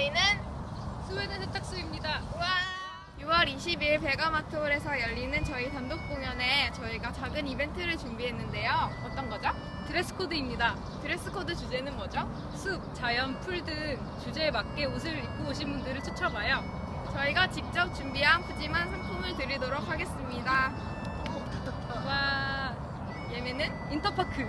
저희는 스웨덴 세탁소입니다. 와! 6월 20일 백암아트홀에서 열리는 저희 단독 공연에 저희가 작은 이벤트를 준비했는데요. 어떤 거죠? 드레스 코드입니다. 드레스 코드 주제는 뭐죠? 숲, 자연, 풀 등 주제에 맞게 옷을 입고 오신 분들을 추첨하여 저희가 직접 준비한 푸짐한 상품을 드리도록 하겠습니다. 와 예매는? 인터파크